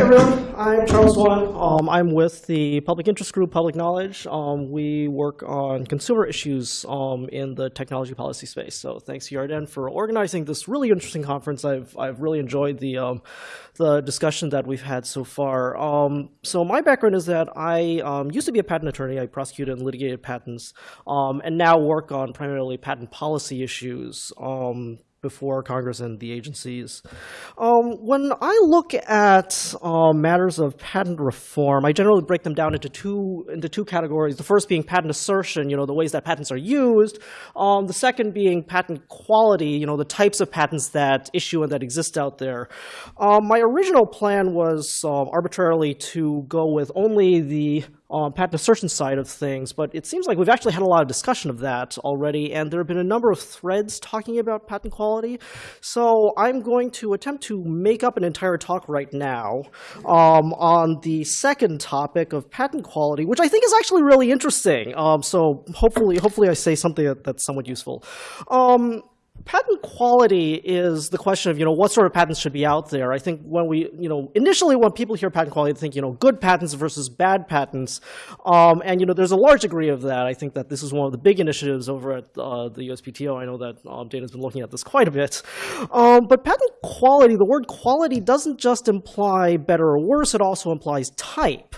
everyone. I'm Charles Duan. Um, I'm with the public interest group, Public Knowledge. Um, we work on consumer issues um, in the technology policy space. So thanks, Yarden, for organizing this really interesting conference. I've, I've really enjoyed the, um, the discussion that we've had so far. Um, so my background is that I um, used to be a patent attorney. I prosecuted and litigated patents, and now work on primarily patent policy issues before Congress and the agencies. Um, when I look at uh, matters of patent reform, I generally break them down into two into two categories. The first being patent assertion, you know, the ways that patents are used. Um, the second being patent quality, you know, the types of patents that issue and that exist out there. Um, my original plan was um, arbitrarily to go with only the um, patent assertion side of things, but it seems like we've actually had a lot of discussion of that already, and there have been a number of threads talking about patent quality. So I'm going to attempt to make up an entire talk right now um, on the second topic of patent quality, which I think is actually really interesting. Um, so hopefully, hopefully I say something that, that's somewhat useful. Patent quality is the question of, you know, what sort of patents should be out there. I think when we, you know, initially when people hear patent quality, they think, you know, good patents versus bad patents. Um, and, you know, there's a large degree of that. I think that this is one of the big initiatives over at uh, the USPTO. I know that um, Dana's been looking at this quite a bit. Um, but patent quality, the word quality doesn't just imply better or worse, it also implies type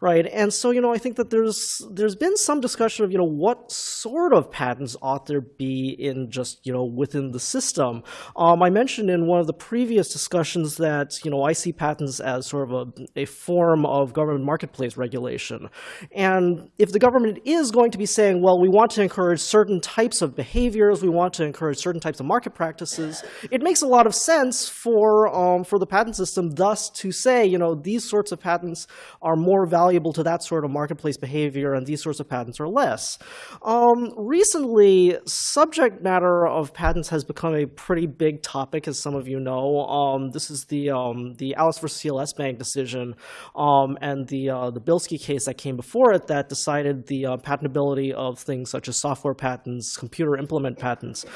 right? And so, you know, I think that there's there's been some discussion of, you know, what sort of patents ought there be in just, you know, within the system. Um, I mentioned in one of the previous discussions that, you know, I see patents as sort of a, a form of government marketplace regulation. And if the government is going to be saying, well, we want to encourage certain types of behaviors, we want to encourage certain types of market practices, it makes a lot of sense for, um, for the patent system thus to say, you know, these sorts of patents are more valuable valuable to that sort of marketplace behavior, and these sorts of patents are less. Um, recently, subject matter of patents has become a pretty big topic, as some of you know. Um, this is the um, the Alice versus CLS Bank decision, um, and the uh, the Bilski case that came before it that decided the uh, patentability of things such as software patents, computer implement patents.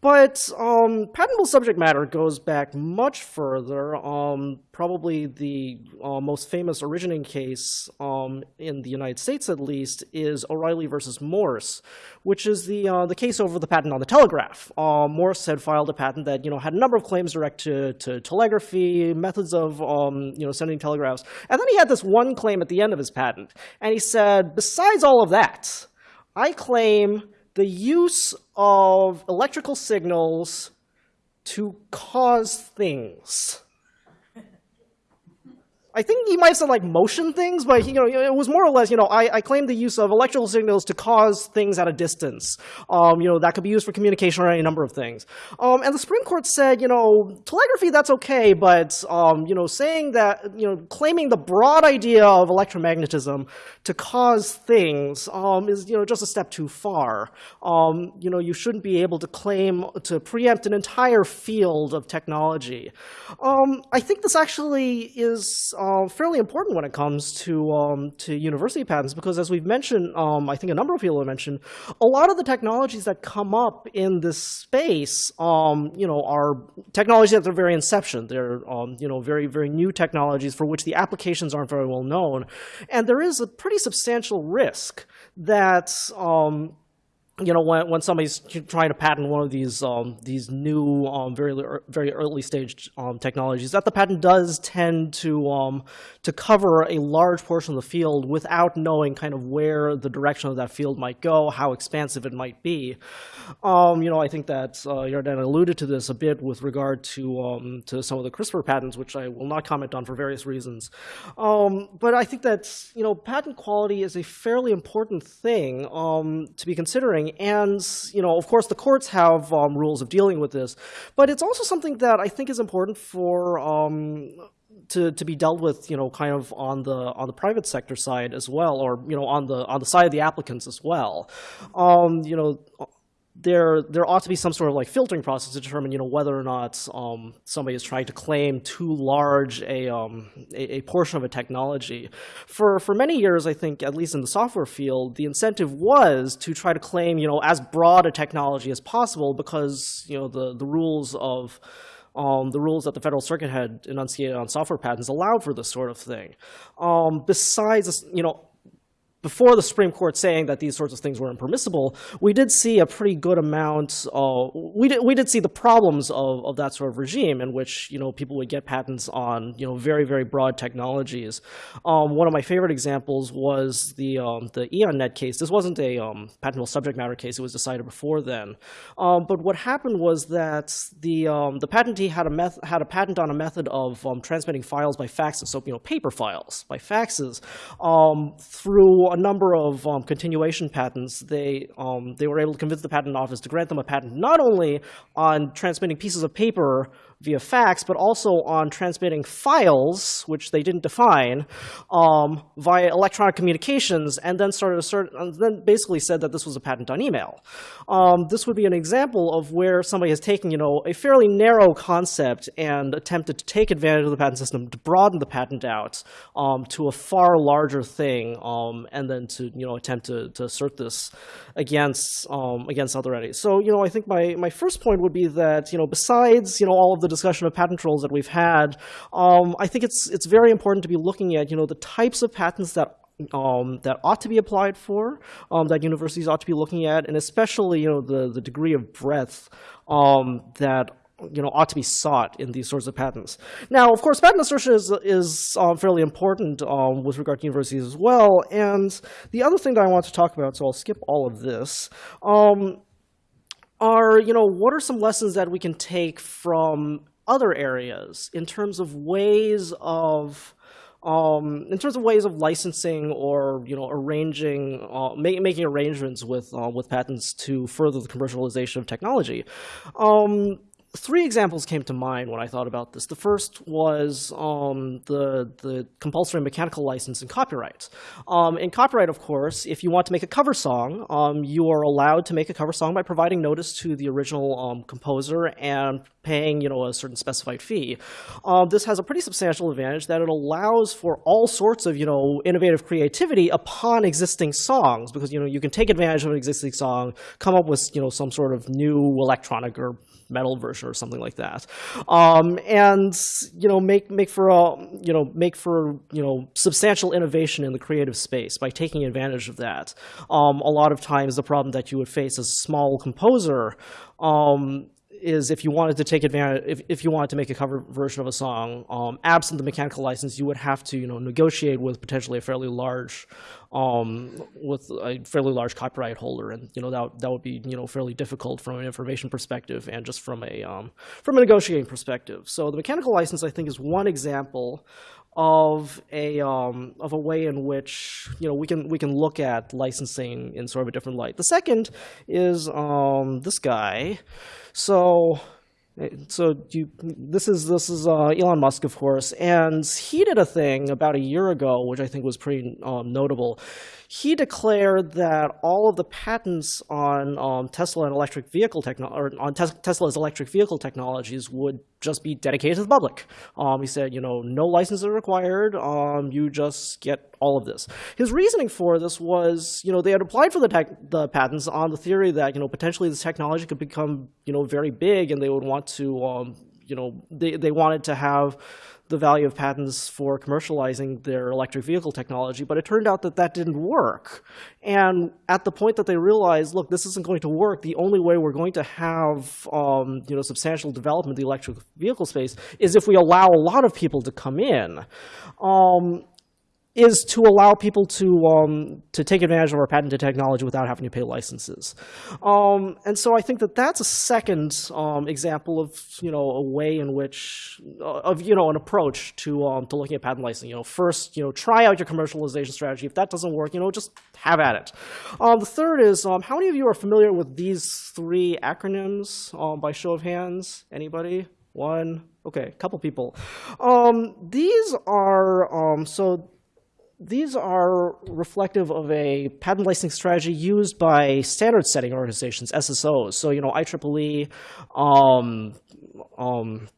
But um, patentable subject matter goes back much further. Um, probably the uh, most famous originating case um, in the United States, at least, is O'Reilly versus Morse, which is the uh, the case over the patent on the telegraph. Uh, Morse had filed a patent that you know had a number of claims direct to, to telegraphy, methods of um, you know sending telegraphs, and then he had this one claim at the end of his patent, and he said, besides all of that, I claim the use of electrical signals to cause things. I think he might have said like motion things, but you know, it was more or less, you know, I, I claim the use of electrical signals to cause things at a distance. Um, you know, that could be used for communication or any number of things. Um, and the Supreme Court said, you know, telegraphy, that's okay, but, um, you know, saying that, you know, claiming the broad idea of electromagnetism to cause things um, is, you know, just a step too far. Um, you know, you shouldn't be able to claim to preempt an entire field of technology. Um, I think this actually is uh, fairly important when it comes to um, to university patents because, as we've mentioned, um, I think a number of people have mentioned, a lot of the technologies that come up in this space, um, you know, are technologies at their very inception. They're um, you know very very new technologies for which the applications aren't very well known, and there is a pretty substantial risk that um, you know, when, when somebody's trying to patent one of these um, these new, um, very very early stage um, technologies, that the patent does tend to um, to cover a large portion of the field without knowing kind of where the direction of that field might go, how expansive it might be. Um, you know, I think that uh, alluded to this a bit with regard to um, to some of the CRISPR patents, which I will not comment on for various reasons. but I think that you know, patent quality is a fairly important thing to be considering and, you know, of course, the courts have um, rules of dealing with this. But it's also something that I think is important for um, to, to be dealt with, you know, kind of on the on the private sector side as well, or you know, on the on the side of the applicants as well. Um, you know, there there ought to be some sort of like filtering process to determine you know whether or not um, somebody is trying to claim too large a, um, a, a portion of a technology. For for many years, I think at least in the software field, the incentive was to try to claim you know as broad a technology as possible because you know the the rules of um, the rules that the Federal Circuit had enunciated on software patents allowed for this sort of thing. Um, besides, you know, before the Supreme Court saying that these sorts of things were impermissible, we did see a pretty good amount. Of, we did we did see the problems of, of that sort of regime in which you know people would get patents on you know very very broad technologies. Um, one of my favorite examples was the um, the EonNet case. This wasn't a um, patentable subject matter case; it was decided before then. Um, but what happened was that the um, the patentee had a meth- had a patent on a method of um, transmitting files by faxes, so you know paper files by faxes through a number of um, continuation patents, they, um, they were able to convince the patent office to grant them a patent not only on transmitting pieces of paper via fax, but also on transmitting files, which they didn't define, um, via electronic communications, and then started assert, and then basically said that this was a patent on email. Um, this would be an example of where somebody has taken, you know, a fairly narrow concept and attempted to take advantage of the patent system to broaden the patent out um, to a far larger thing, um, and then to, you know, attempt to, to assert this against um, against other entities. So, you know, I think my my first point would be that, you know, besides, you know, all of the discussion of patent trolls that we've had, um, I think it's it's very important to be looking at you know the types of patents that um, that ought to be applied for, um, that universities ought to be looking at, and especially you know the the degree of breadth um, that you know ought to be sought in these sorts of patents. Now, of course, patent assertion is is um, fairly important um, with regard to universities as well. And the other thing that I want to talk about, so I'll skip all of this. Are, you know, what are some lessons that we can take from other areas in terms of ways of um, in terms of ways of licensing or you know arranging uh, making arrangements with uh, with patents to further the commercialization of technology. Um, three examples came to mind when I thought about this. The first was um, the, the compulsory mechanical license in copyright. Um, in copyright, of course, if you want to make a cover song, um, you are allowed to make a cover song by providing notice to the original um, composer and paying you know, a certain specified fee. Um, this has a pretty substantial advantage that it allows for all sorts of you know, innovative creativity upon existing songs because you, know, you can take advantage of an existing song, come up with you know, some sort of new electronic or metal version or something like that, um, and you know make make for a you know make for you know substantial innovation in the creative space by taking advantage of that. Um, a lot of times, the problem that you would face as a small composer um, is if you wanted to take advantage, if, if you wanted to make a cover version of a song, um, absent the mechanical license, you would have to, you know, negotiate with potentially a fairly large, um, with a fairly large copyright holder, and you know that that would be, you know, fairly difficult from an information perspective and just from a um, from a negotiating perspective. So the mechanical license, I think, is one example of a um, of a way in which you know we can we can look at licensing in sort of a different light. The second is um, this guy. So so you, this is this is uh, Elon Musk, of course, and he did a thing about a year ago, which I think was pretty um, notable he declared that all of the patents on um, Tesla and electric vehicle or on Tes Tesla's electric vehicle technologies would just be dedicated to the public. Um, he said, you know, no licenses are required. Um, you just get all of this. His reasoning for this was, you know, they had applied for the, the patents on the theory that, you know, potentially this technology could become, you know, very big and they would want to, um, you know, they, they wanted to have the value of patents for commercializing their electric vehicle technology, but it turned out that that didn't work. And at the point that they realized, look, this isn't going to work, the only way we're going to have um, you know, substantial development in the electric vehicle space is if we allow a lot of people to come in. Um, is to allow people to um, to take advantage of our patented technology without having to pay licenses. Um, and so I think that that's a second um, example of you know a way in which uh, of you know an approach to um, to looking at patent licensing. You know, first you know try out your commercialization strategy. If that doesn't work, you know just have at it. Um, the third is um, how many of you are familiar with these three acronyms by show of hands? Anybody? One. Okay, a couple people. these are so these are reflective of a patent licensing strategy used by standard setting organizations, SSOs. So, you know, IEEE, um, um,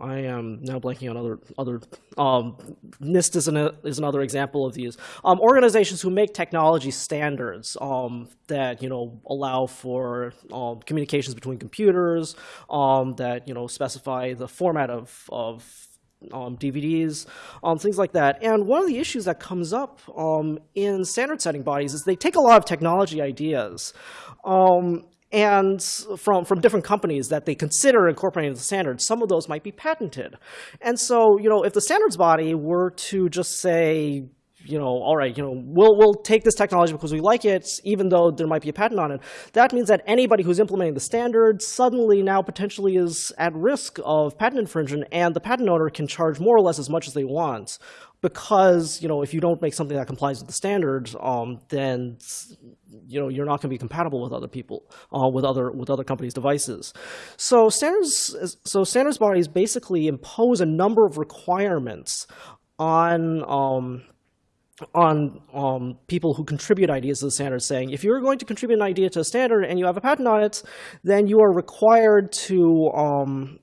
I am now blanking on other other. Um, NIST is, an, is another example of these um, organizations who make technology standards um, that you know allow for um, communications between computers, um, that you know specify the format of of um, DVDs, um, things like that. And one of the issues that comes up um, in standard setting bodies is they take a lot of technology ideas um, and from, from different companies that they consider incorporating the standards. Some of those might be patented. And so, you know, if the standards body were to just say, you know, all right, you know, we'll, we'll take this technology because we like it, even though there might be a patent on it. That means that anybody who's implementing the standard suddenly now potentially is at risk of patent infringement, and the patent owner can charge more or less as much as they want. Because, you know, if you don't make something that complies with the standard, um, then, you know, you're not going to be compatible with other people, uh, with other with other companies' devices. So standards, so standards bodies basically impose a number of requirements on um, on um, people who contribute ideas to the standard saying, if you're going to contribute an idea to a standard and you have a patent on it, then you are required to um,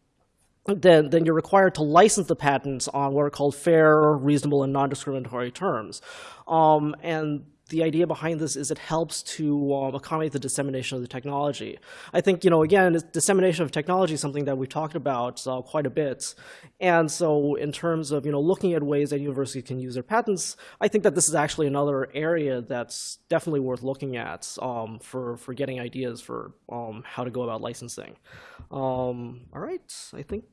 then, then you're required to license the patents on what are called fair, reasonable, and non-discriminatory terms. Um, and the idea behind this is it helps to um, accommodate the dissemination of the technology. I think, you know, again, dissemination of technology is something that we've talked about uh, quite a bit. And so in terms of, you know, looking at ways that universities can use their patents, I think that this is actually another area that's definitely worth looking at um, for, for getting ideas for um, how to go about licensing. Um, all right, I think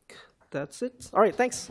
that's it. All right, thanks.